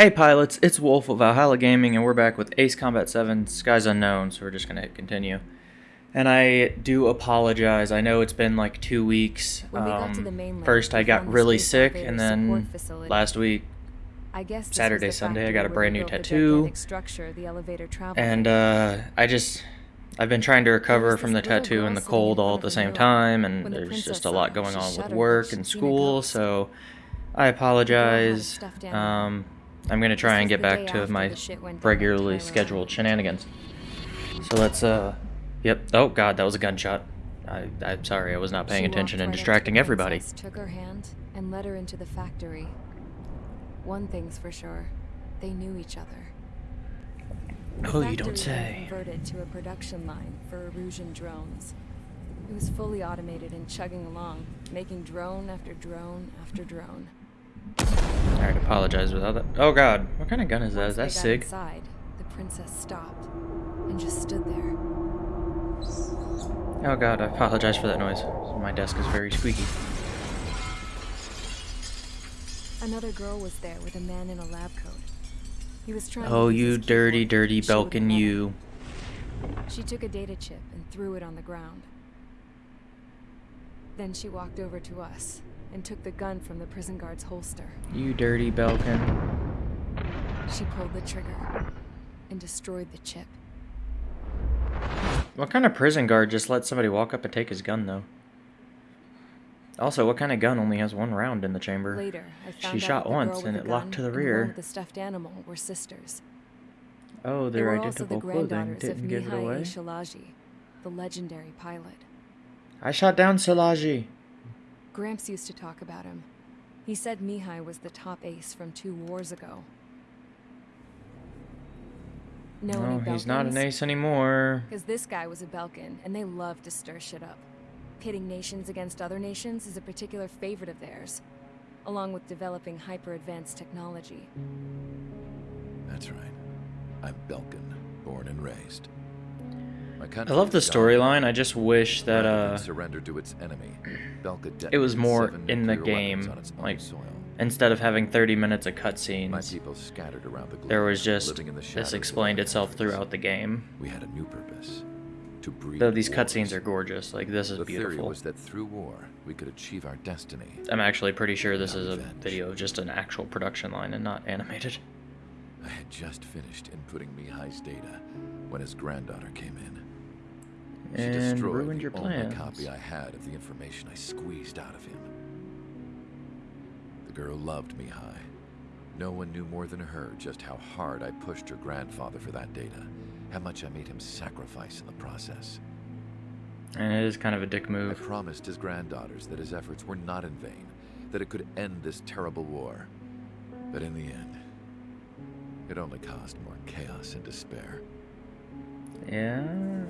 Hey pilots, it's Wolf of Valhalla Gaming, and we're back with Ace Combat 7 Skies Unknown, so we're just gonna hit continue. And I do apologize, I know it's been like two weeks. When we got to Um, the mainland, first I got really sick, and then facility. last week, I guess Saturday, Sunday, I got a brand new tattoo. structure the elevator and uh, I just, I've been trying to recover from the tattoo and the cold all at the same time, and the there's just a lot going on with work and she'd seen a school, so I apologize. Um, I'm gonna try and get back to my regularly scheduled shenanigans. So let's, uh, yep. Oh god, that was a gunshot. I, I'm sorry, I was not paying She attention and right distracting everybody. Took her hand and led her into the factory. One thing's for sure, they knew each other. The Oh, you don't say. converted to a production line for Erusian drones. It was fully automated and chugging along, making drone after drone after drone. Alright, apologize without that. Oh god, what kind of gun is that? Once Is that SIG? Inside, the princess stopped and just stood there. Oh god, I apologize for that noise. My desk is very squeaky. Another girl was there with a man in a lab coat. He was trying. to Oh, you dirty, dirty Belkin, you. She took a data chip and threw it on the ground. Then she walked over to us and took the gun from the prison guard's holster. You dirty Belkin. She pulled the trigger and destroyed the chip. What kind of prison guard just let somebody walk up and take his gun, though? Also, what kind of gun only has one round in the chamber? Later, I She found out shot the once and the it locked to the rear. with the stuffed animal were sisters. Oh, They their were also the identical clothing didn't give it away. Shilage, the legendary pilot. I shot down Shilage. Gramps used to talk about him. He said Mihai was the top ace from two wars ago. Know any No, he's not an ace anymore. Because this guy was a Belkin, and they love to stir shit up. Pitting nations against other nations is a particular favorite of theirs, along with developing hyper-advanced technology. That's right. I'm Belkin, born and raised. I love the storyline. I just wish that uh, surrender to its enemy, it was more in the game, like soil. instead of having 30 minutes of My cutscenes, people scattered around the there was just the this explained itself throughout the game. We had a new purpose: to breed. Though these cutscenes are gorgeous, like this is The theory beautiful. was that through war we could achieve our destiny. I'm actually pretty sure this is a revenge. video of just an actual production line and not animated. I had just finished inputting Mihai's data when his granddaughter came in. She And destroyed ruined the your plans. copy I had of the information I squeezed out of him. The girl loved Mihai. No one knew more than her just how hard I pushed her grandfather for that data, how much I made him sacrifice in the process. And it is kind of a dick move. I promised his granddaughters that his efforts were not in vain, that it could end this terrible war. But in the end, it only caused more chaos and despair. Yeah,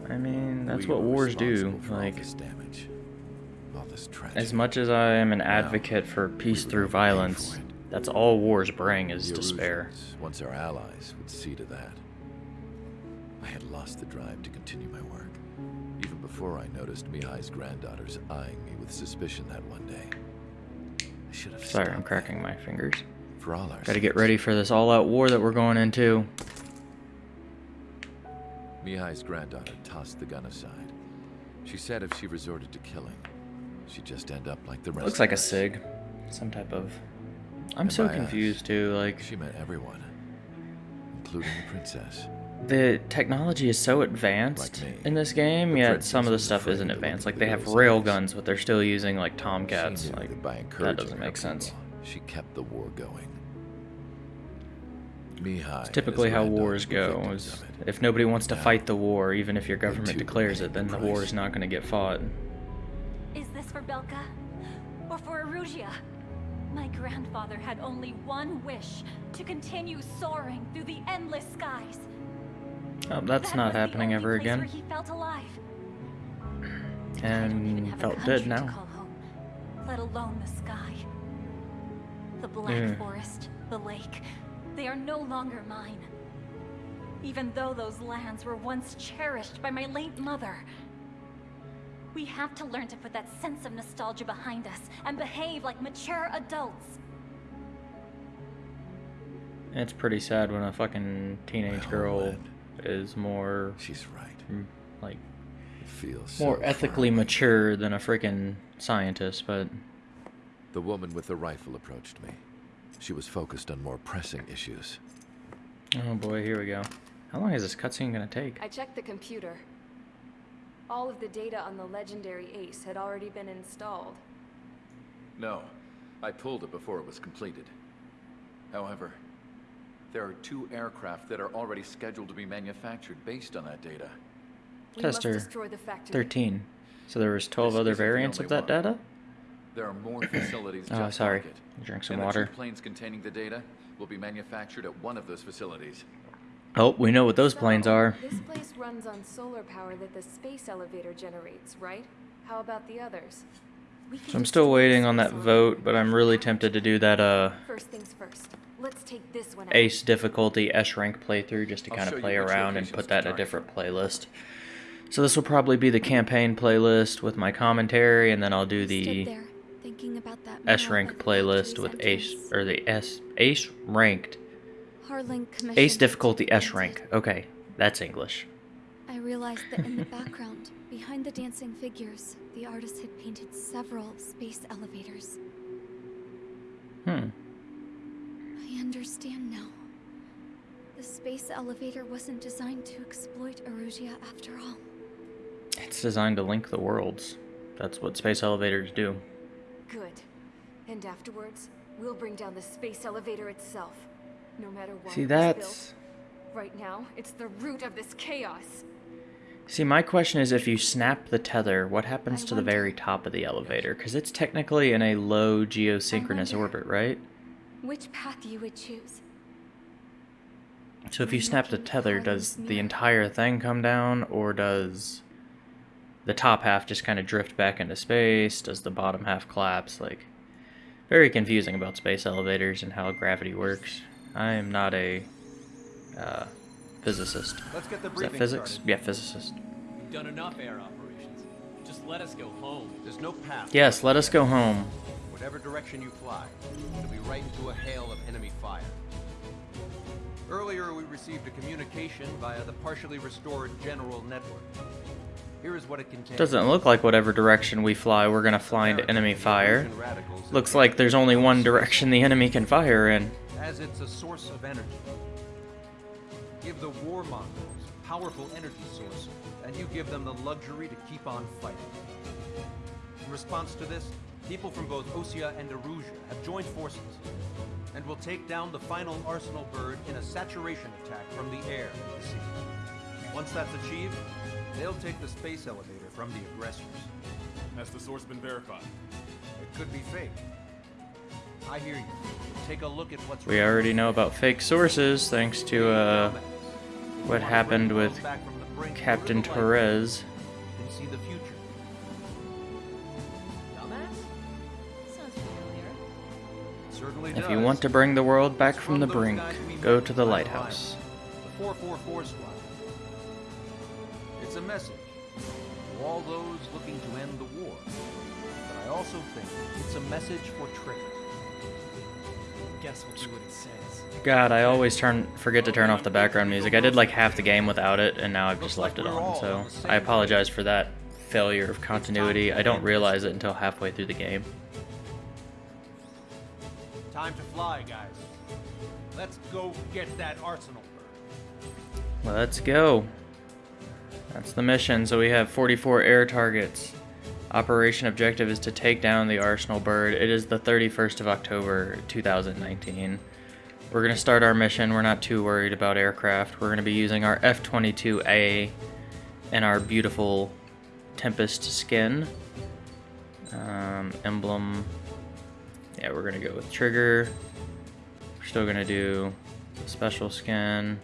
I mean, that's We what wars do. Like, this damage, this as much as I am an advocate for peace through violence, that's all wars bring is The despair. Once our allies, would see to that. I had lost the drive to continue my work, even before I noticed Mihai's granddaughters eyeing me with suspicion that one day. I should have Sorry, I'm cracking that. my fingers. For all our Gotta get ready for this all-out war that we're going into. Mihai's granddaughter tossed the gun aside. She said if she resorted to killing, she'd just end up like the rest Looks like a. SIG. Some type of... I'm And so by us, confused too, like... She meant everyone, including the princess. The technology is so advanced Like in this game, The yet some of the stuff isn't advanced. Like they have rail guns, but they're still using like Tomcats. Like that doesn't make sense. She kept the war going. Mihai It's typically how wars go. Is. If nobody wants to Now, fight the war, even if your government declares it, then the the war is not going to get fought. Is this for Belka? Or for Erusia? My grandfather had only one wish to continue soaring through the endless skies. Oh, that's That not was the happening only ever place Where again. he felt alive. I don't even And have felt dead now. home, let alone the sky. The black Yeah. forest, the lake, they are no longer mine. Even though those lands were once cherished by my late mother. We have to learn to put that sense of nostalgia behind us and behave like mature adults. It's pretty sad when a fucking teenage My girl homeland. is more She's right. like It feels more so ethically far mature than a freaking scientist, but The woman with the rifle approached me. She was focused on more pressing issues. oh boy, here we go. How long is this cutscene gonna take? I checked the computer. All of the data on the legendary Ace had already been installed. No, I pulled it before it was completed. However, there are two aircraft that are already scheduled to be manufactured based on that data. We Tester must destroy the factory. 13. So there was 12 This other variants of that one. data? There are more facilities Oh, just sorry. like it. Drink some and water. The two planes containing the data will be manufactured at one of those facilities. Oh, we know what those planes are. This place runs on solar power that the space elevator generates, right? How about the others? We can So I'm still waiting on that vote, but I'm really tempted to do that uh First things first. Let's take this one out. Ace difficulty S rank playthrough just to I'll kind of play around and put that in a different playlist. So this will probably be the campaign playlist with my commentary, and then I'll do the there, thinking about that S rank playlist with Ace or the S Ace ranked Harling commissioned Ace it to difficulty S rank. Okay, that's English. I realized that in the background, behind the dancing figures, the artist had painted several space elevators. Hmm. I understand now. The space elevator wasn't designed to exploit Erusia after all. It's designed to link the worlds. That's what space elevators do. Good. And afterwards, we'll bring down the space elevator itself. No matter what See, that's built. Right now, it's the root of this chaos. See, my question is if you snap the tether, what happens I to the very top of the elevator? Because it's technically in a low geosynchronous orbit, right? Which path you would choose? So if you snap the tether, does the entire thing come down, or does the top half just kind of drift back into space? Does the bottom half collapse? Like, very confusing about space elevators and how gravity works. I am not a uh, physicist. Let's get the Is that physics? started. Yeah, physicist. We've done enough air operations. Just let us go home. There's no path. Yes, let us go home. Whatever direction you fly, it'll be right into a hail of enemy fire. Earlier, we received a communication via the partially restored general network. Here is what it contains. Doesn't look like whatever direction we fly, we're gonna fly into enemy fire. Fusion radicals have Looks like there's only one direction the enemy can fire in. As it's a source of energy. Give the warmongers a powerful energy source, and you give them the luxury to keep on fighting. In response to this, people from both Osea and Erusia have joined forces, and will take down the final Arsenal bird in a saturation attack from the air to the sea. Once that's achieved, they'll take the space elevator from the aggressors. Has the source been verified? It could be fake. I hear you. Take a look at what's We already know about fake sources thanks to uh, what happened with Captain Torres. And see the future. Dumbass? Sounds familiar. Certainly If you want to bring the world back from the brink, go to the lighthouse. The 444 squad. It's a message to all those looking to end the war. But I also think it's a message for Trigger. God, I always turn forget to turn off the background music. I did like half the game without it, and now I've just left it on. So I apologize for that failure of continuity. I don't realize it until halfway through the game. Time to fly, guys. Let's go get that arsenal. Let's go. That's the mission. So we have 44 air targets. Operation objective is to take down the Arsenal bird. It is the 31st of October 2019. We're going to start our mission. We're not too worried about aircraft. We're going to be using our F-22A and our beautiful Tempest skin. Um, emblem. Yeah, we're going to go with trigger. We're still going to do special skin.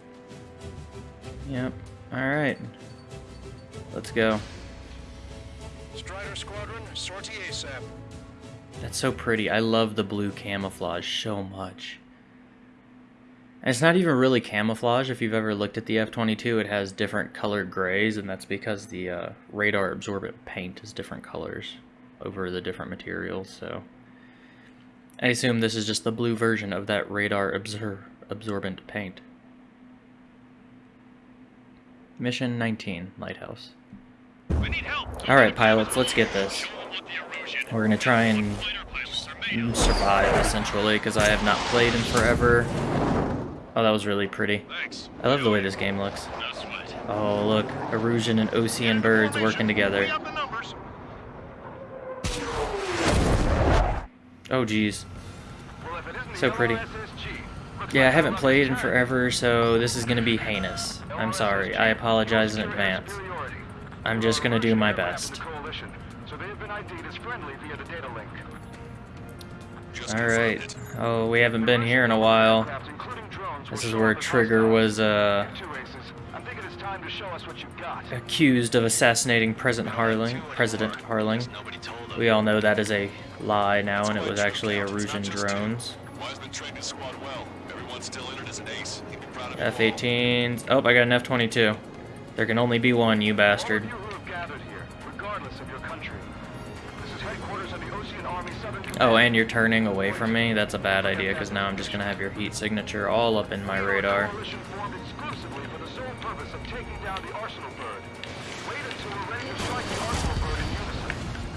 Yep. Alright. Let's go. Strider Squadron, sortie ASAP. That's so pretty. I love the blue camouflage so much. And it's not even really camouflage. If you've ever looked at the F-22, it has different colored grays, and that's because the uh, radar absorbent paint is different colors over the different materials, so... I assume this is just the blue version of that radar absor absorbent paint. Mission 19, Lighthouse. Alright, pilots, let's get this. We're gonna try and survive, essentially, because I have not played in forever. Oh, that was really pretty. I love the way this game looks. Oh, look. Erusian and Osean birds working together. Oh, geez. So pretty. Yeah, I haven't played in forever, so this is going to be heinous. I'm sorry. I apologize in advance. I'm just going to do my best. Alright. Oh, we haven't been here in a while. This is where Trigger was, uh... accused of assassinating President Harling. President Harling. We all know that is a lie now, and it was actually Erusian drones. F-18s. Oh, I got an F-22. There can only be one, you bastard. Oh, and you're turning away from me? That's a bad idea, because now I'm just going to have your heat signature all up in my radar.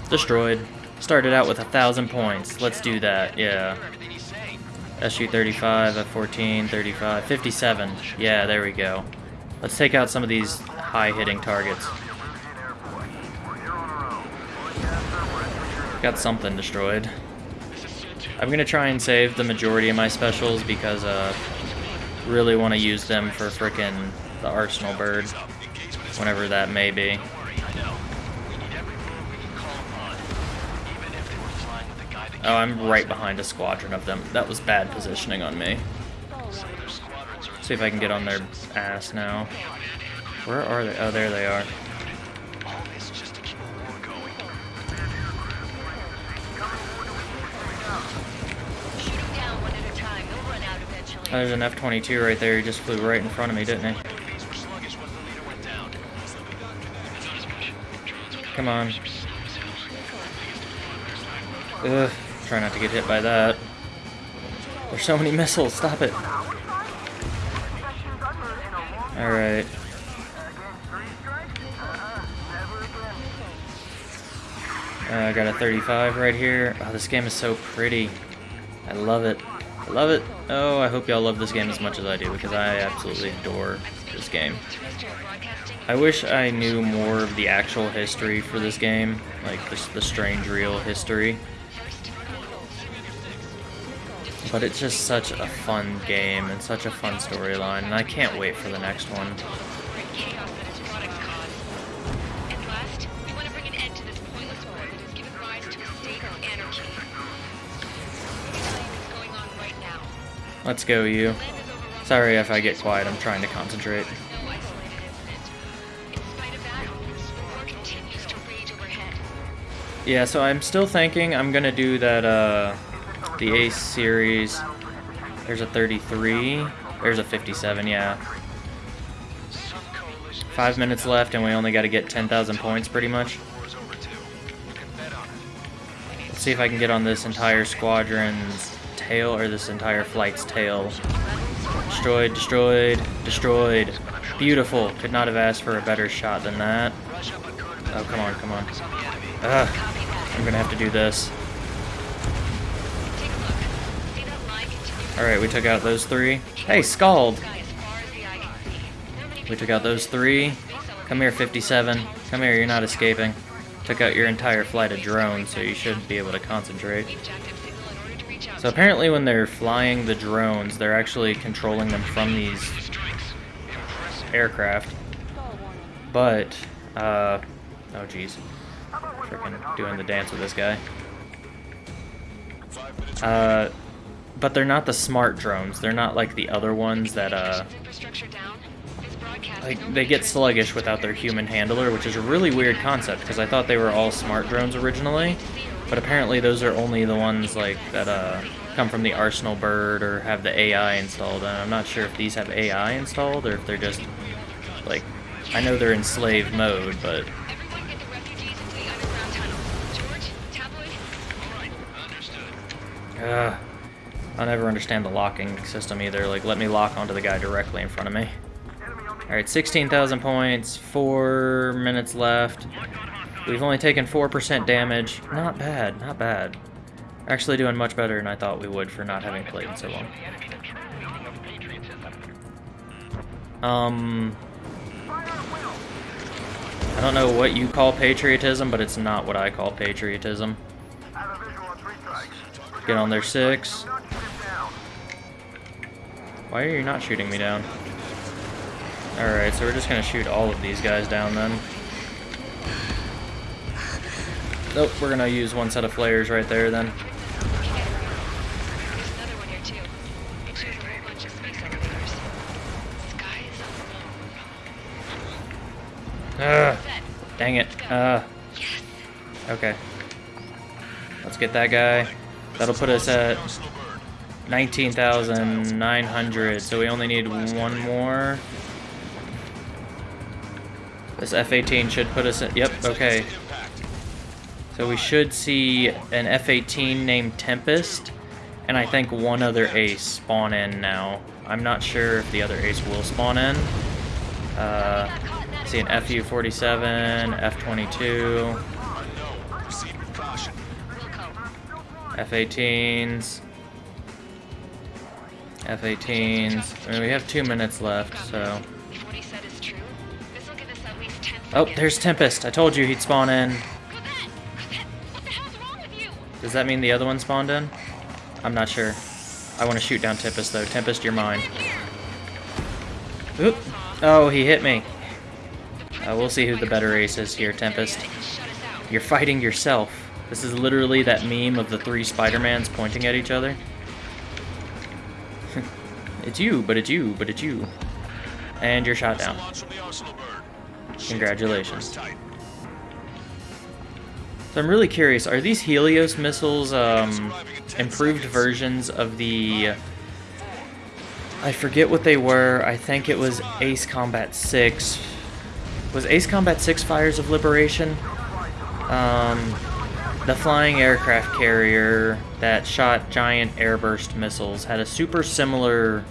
Destroyed. Started out with a thousand points. Let's do that, yeah. SU-35, F-14, 35, 57. Yeah, there we go. Let's take out some of these high-hitting targets. Got something destroyed. I'm gonna try and save the majority of my specials because uh really want to use them for frickin' the Arsenal bird. Whenever that may be. Oh, I'm right behind a squadron of them. That was bad positioning on me. See if I can get on their ass now. Where are they? Oh, there they are. Oh, there's an F-22 right there. He just flew right in front of me, didn't he? Come on. Ugh, try not to get hit by that. There's so many missiles, stop it. Alright. Uh, I got a 35 right here. Oh, this game is so pretty. I love it. I love it. Oh, I hope y'all love this game as much as I do, because I absolutely adore this game. I wish I knew more of the actual history for this game, like the, the Strangereal history. But it's just such a fun game and such a fun storyline, and I can't wait for the next one. Let's go, you. Sorry if I get quiet, I'm trying to concentrate. Yeah, so I'm still thinking I'm gonna do that, uh, the Ace series. There's a 33. There's a 57, yeah. Five minutes left and we only gotta get 10,000 points pretty much. Let's see if I can get on this entire squadron's tail, or this entire flight's tail. Destroyed, destroyed, destroyed. Beautiful. Could not have asked for a better shot than that. Oh, come on, come on. Ugh. I'm gonna have to do this. Alright, we took out those three. Hey, Scald! We took out those three. Come here, 57. Come here, you're not escaping. Took out your entire flight of drones, so you should be able to concentrate. So apparently when they're flying the drones, they're actually controlling them from these aircraft. But, uh, oh jeez. Freaking doing the dance with this guy. Uh, but they're not the smart drones. They're not like the other ones that, uh, like, they get sluggish without their human handler, which is a really weird concept, because I thought they were all smart drones originally, but apparently those are only the ones, like, that, uh, come from the Arsenal bird or have the AI installed, and I'm not sure if these have AI installed, or if they're just, like, I know they're in slave mode, but... Ugh. I'll never understand the locking system either. Like, let me lock onto the guy directly in front of me. Alright, 16,000 points, 4 minutes left. We've only taken 4% damage. Not bad, not bad. Actually doing much better than I thought we would for not having played in so long. Um... I don't know what you call patriotism, but it's not what I call patriotism. Get on there, six. Why are you not shooting me down? Alright, so we're just gonna shoot all of these guys down then. Nope, we're gonna use one set of flares right there then. Ugh, dang it. Uh, okay. Let's get that guy. That'll put us at 19,900, so we only need one more. This F-18 should put us at, yep, okay. So we should see an F-18 named Tempest, and I think one other ace spawn in now. I'm not sure if the other ace will spawn in. Uh, see an SU-47, F-22, F-18s, F-18s. I mean, we have two minutes left, so... Oh, there's Tempest. I told you he'd spawn in. Does that mean the other one spawned in? I'm not sure. I want to shoot down Tempest, though. Tempest, you're mine. Oop. Oh, he hit me. Uh, we'll see who the better ace is here, Tempest. You're fighting yourself. This is literally that meme of the three Spider-Mans pointing at each other. it's you, but it's you, but it's you. And you're shot down. Congratulations. So I'm really curious, are these Helios missiles um, improved versions of the... I forget what they were. I think it was Ace Combat 6. Was Ace Combat 6 Fires of Liberation? Um, the flying aircraft carrier that shot giant airburst missiles had a super similar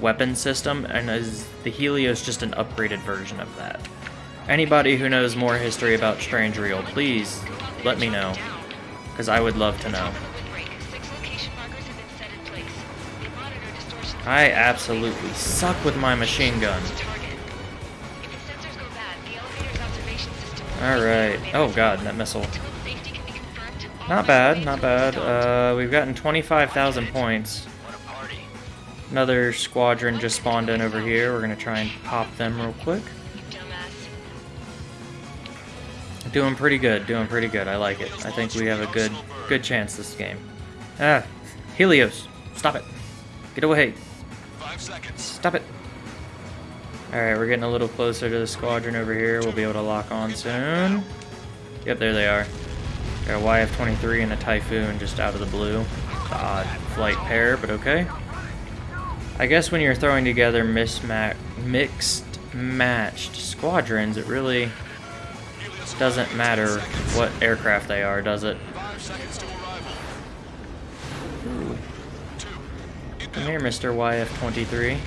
weapon system, and is the Helios just an upgraded version of that? Anybody who knows more history about Strangereal, please let me know, because I would love to know. I absolutely suck with my machine gun. Alright. Oh god, that missile. Not bad, not bad. Uh, we've gotten 25,000 points. Another squadron just spawned in over here. We're gonna try and pop them real quick. Doing pretty good, doing pretty good. I like it. I think we have a good good chance this game. Ah, Helios, stop it. Get away. Stop it. Alright, we're getting a little closer to the squadron over here. We'll be able to lock on soon. Yep, there they are. Got a YF-23 and a Typhoon just out of the blue. Odd flight pair, but okay. I guess when you're throwing together misma mixed matched squadrons, it really doesn't matter what aircraft they are, does it? Come here, Mr. YF-23.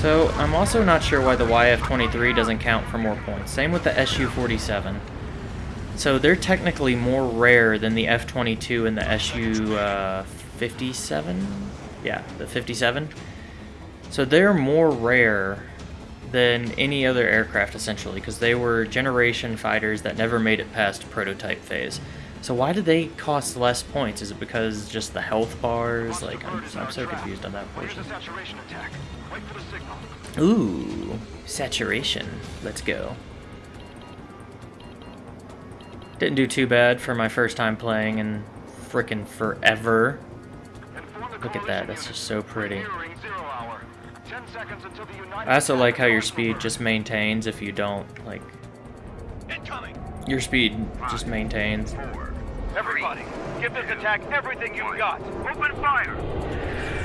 So, I'm also not sure why the YF-23 doesn't count for more points. Same with the SU-47. So they're technically more rare than the F-22 and the SU-57? Uh, yeah, the 57. So they're more rare than any other aircraft, essentially, because they were generation fighters that never made it past prototype phase. So why did they cost less points? Is it because just the health bars? Like, I'm, I'm so confused on that portion. Ooh, saturation. Let's go. Didn't do too bad for my first time playing in frickin' forever. Look at that, that's just so pretty. I also like how your speed just maintains if you don't, like... Your speed just maintains. Everybody, give this attack everything you've got. Open fire!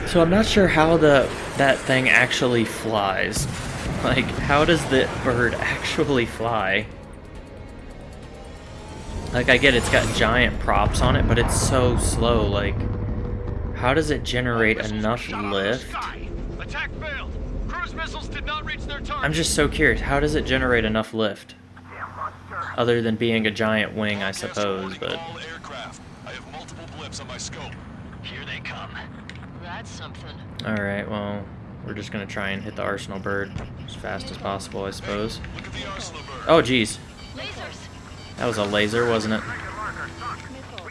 So I'm not sure how the that thing actually flies. Like, how does the bird actually fly? Like, I get it's got giant props on it, but it's so slow, like... How does it generate enough lift? Attack failed. Cruise missiles did not reach their target. I'm just so curious. How does it generate enough lift? Other than being a giant wing, I suppose, but... All aircraft. I have multiple blips on my scope. Here they come. That's something. Alright, well, we're just gonna try and hit the Arsenal bird as fast as possible, I suppose. Look at the arsenal bird. Oh, jeez. Lasers. That was a laser, wasn't it? We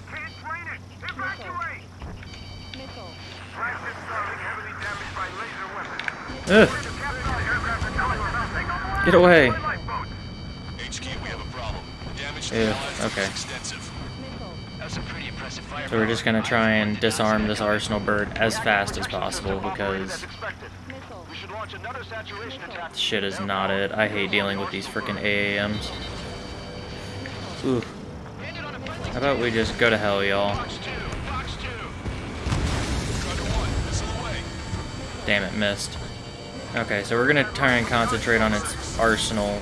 can't drain it. Evacuate. Flagship Starling heavily damaged by laser weapons. Ugh, Captain aircraft are coming from nothing. get away. Lifeboats. HQ, we have a problem. Damage to Yeah, okay. is extensive. That's a pretty impressive fire. So we're just gonna try and disarm this Arsenal bird as fast as possible because expected. We should launch another saturation attack. this shit is not it. I hate dealing with these freaking AAMs. Ooh. How about we just go to hell, y'all? Fox 2, Fox 2. Strider 1, missile away. Damn it, missed. Okay, so we're gonna try and concentrate on its arsenal.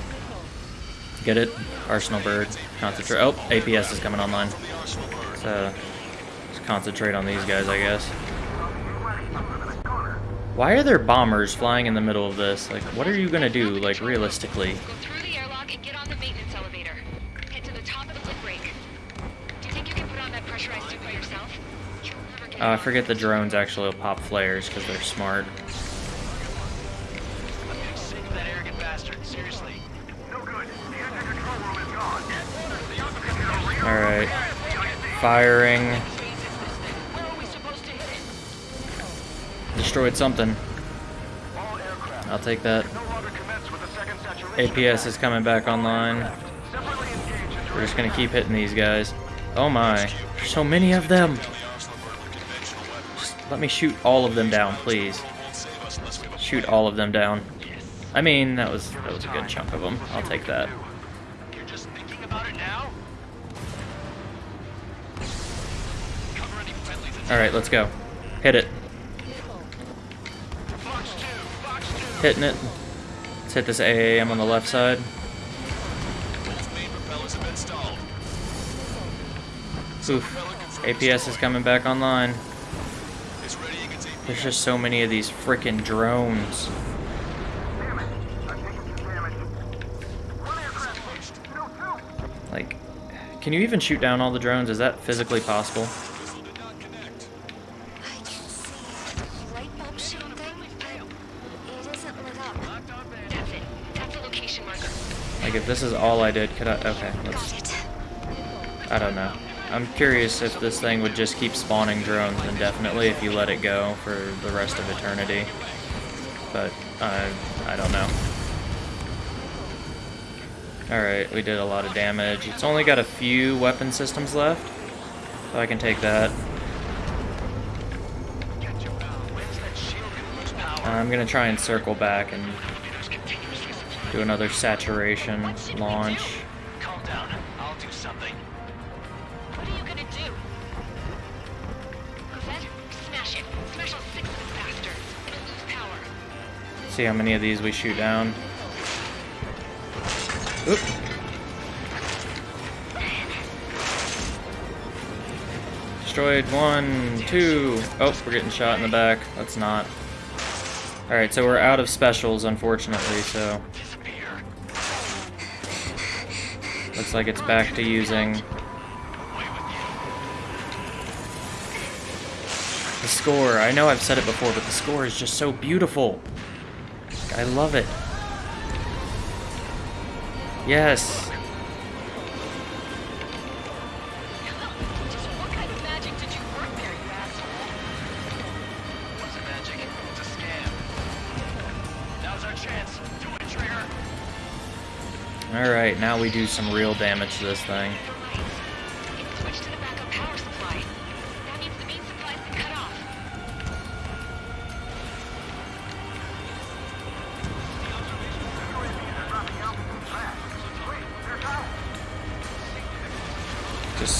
Get it? Arsenal bird. Concentrate. Oh, APS is coming online. So, just concentrate on these guys, I guess. Why are there bombers flying in the middle of this? Like, what are you gonna do, like, realistically? Go through the airlock and get on the maintenance elevator. Head to the top of the lift brake. Do you think you can put on that pressurized suit by yourself? You'll never get Uh, I forget the drones actually will pop flares because they're smart. Alright. Firing. Destroyed something. I'll take that. APS is coming back online. We're just gonna keep hitting these guys. Oh my. So many of them. Let me shoot all of them down, please. Won't save us unless we have a Shoot all of them down. I mean, that was that was a good chunk of them. I'll take that. You're just thinking about it now? Cover any friendlies and All right, let's go. Hit it. Fox 2, Fox 2. Hitting it. Let's hit this AAM on the left side. Both main propellers have been stalled. Oof. APS is coming back online. It's readying its APS. There's just so many of these freaking drones. Like, can you even shoot down all the drones? Is that physically possible? Like, if this is all I did, could I? Okay, let's. I don't know. I'm curious if this thing would just keep spawning drones indefinitely if you let it go for the rest of eternity. But I, I don't know. Alright, we did a lot of damage. It's only got a few weapon systems left. So I can take that. Power? I'm gonna try and circle back and do another saturation launch. See how many of these we shoot down. Oop. Destroyed one, two. Oh, we're getting shot in the back. Let's not. Alright, so we're out of specials, unfortunately, so looks like it's back to using the score. I know I've said it before, but the score is just so beautiful. I love it. Yes. Alright, now we do some real damage to this thing.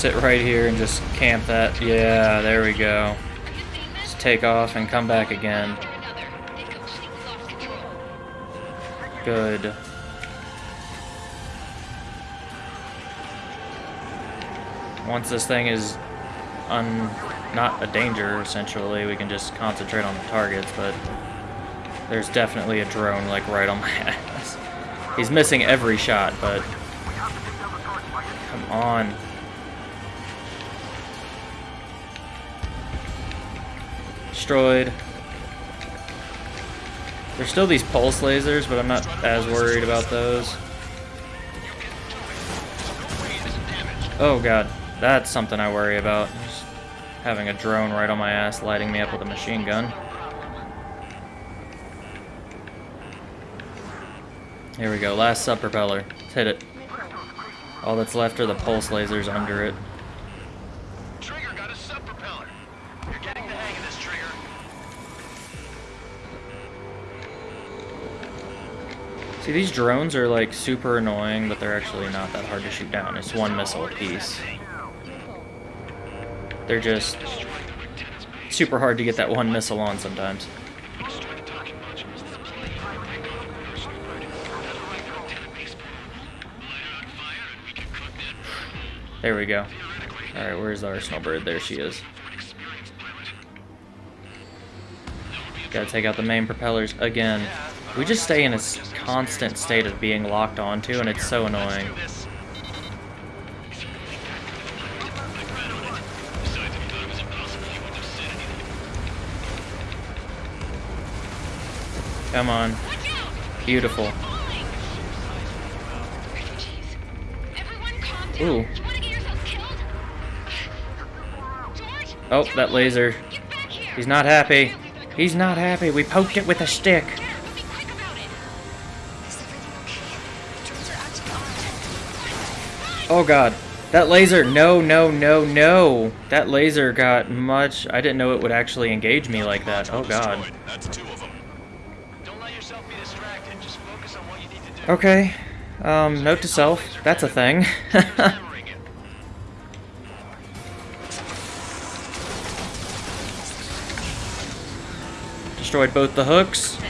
Sit right here and just camp that. Yeah, there we go. Just take off and come back again. Good. Once this thing is un not a danger essentially. We can just concentrate on the targets, but there's definitely a drone like right on my ass. He's missing every shot, but come on. Destroyed. There's still these pulse lasers, but I'm not as worried about those. Oh god, that's something I worry about. Just having a drone right on my ass lighting me up with a machine gun. Here we go, last sub propeller. Let's hit it. All that's left are the pulse lasers under it. See, these drones are like super annoying, but they're actually not that hard to shoot down. It's one missile apiece. They're just super hard to get that one missile on sometimes. There we go. Alright, where's the arsenal bird? There she is. Gotta take out the main propellers again. We just stay in a constant state of being locked onto, and it's so annoying. Come on. Beautiful. Ooh. Oh, that laser. He's not happy. He's not happy. We poked it with a stick. Oh god. That laser. No, no, no, no. That laser got much. I didn't know it would actually engage me like that. Oh god. Okay. Um, note to self. That's a thing. Destroyed both the hooks.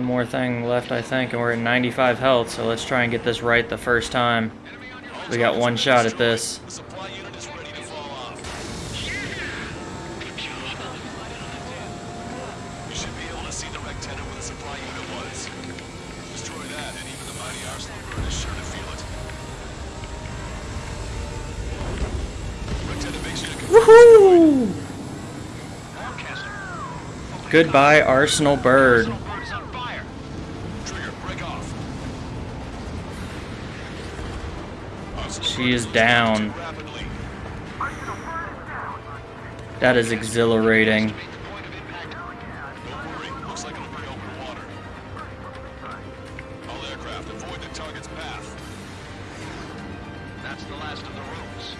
One more thing left, I think, and we're at 95 health, so let's try and get this right the first time. We got one shot at this. The supply unit is That's the last of the rooms.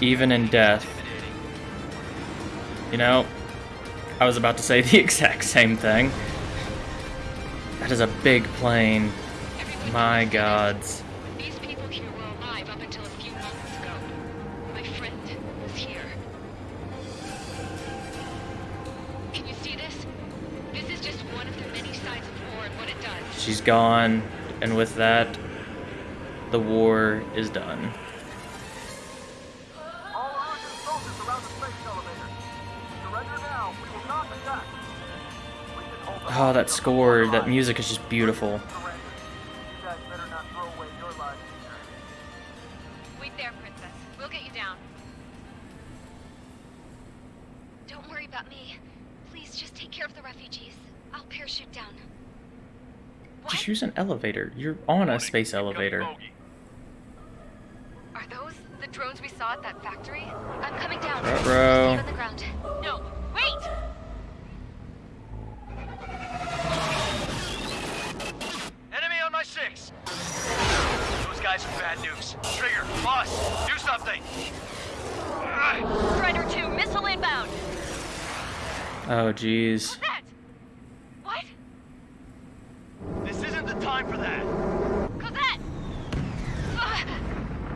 Even in death. You know, I was about to say the exact same thing. That is a big plane. My gods. It gone, and with that, the war is done. All Erusian soldiers around the space elevator. Surrender now. We will not attack. We can hold them Oh, that score, that music is just beautiful. Surrender. You guys better not throw away your lives either. Wait there, Princess. We'll get you down. Don't worry about me. Please just take care of the refugees. I'll parachute down. Just use an elevator. You're on a space elevator. Are those the drones we saw at that factory? I'm coming down. Ruh-roh. On the ground. No, wait! Enemy on my six. Those guys are bad news. Trigger, boss, do something. Strider 2, missile inbound! Oh, jeez. That! What? This isn't the time for that. Cosette! Ah!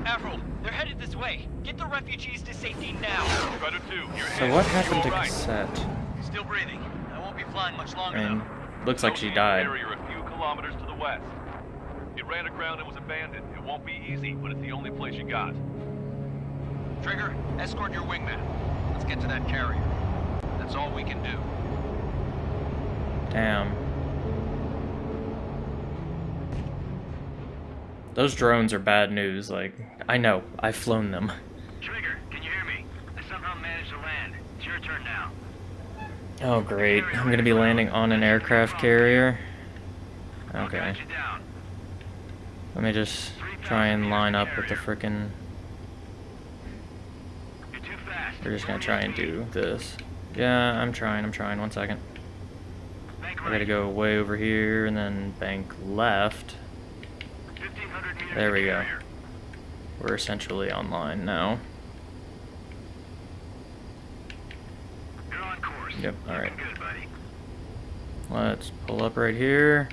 Avril, they're headed this way. Get the refugees to safety now. Strider 2, you're So what happened to Cosette? Still breathing. I won't be flying much longer I mean, though. looks like she died. Carrier a few kilometers to the west. It ran aground and was abandoned. It won't be easy, but it's the only place you got. Trigger, escort your wingman. Let's get to that carrier. That's all we can do. Damn. Those drones are bad news. Like, I know. I've flown them. Trigger, can you hear me? I somehow managed to land. It's your turn now. Oh, great. I'm gonna be landing on an aircraft carrier. Okay. Let me just try and line up with the frickin'... We're just gonna try and do this. Yeah, I'm trying, I'm trying. One second. I gotta go way over here and then bank left. There we go. We're essentially online now. Yep, alright. Let's pull up right here.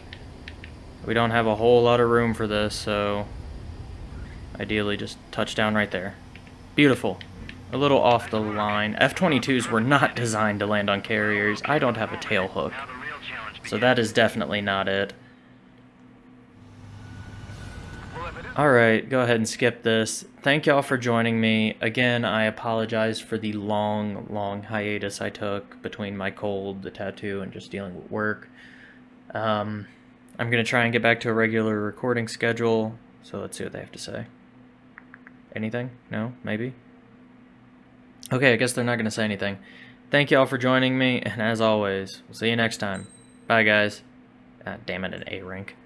We don't have a whole lot of room for this, so ideally just touch down right there. Beautiful. A little off the line. F-22s were not designed to land on carriers. I don't have a tail hook. So that is definitely not it. Alright, go ahead and skip this. Thank y'all for joining me. Again, I apologize for the long, long hiatus I took between my cold, the tattoo, and just dealing with work. Um, I'm going to try and get back to a regular recording schedule, so let's see what they have to say. Anything? No? Maybe? Okay, I guess they're not going to say anything. Thank y'all for joining me, and as always, we'll see you next time. Bye, guys. Ah, damn it, an A rank.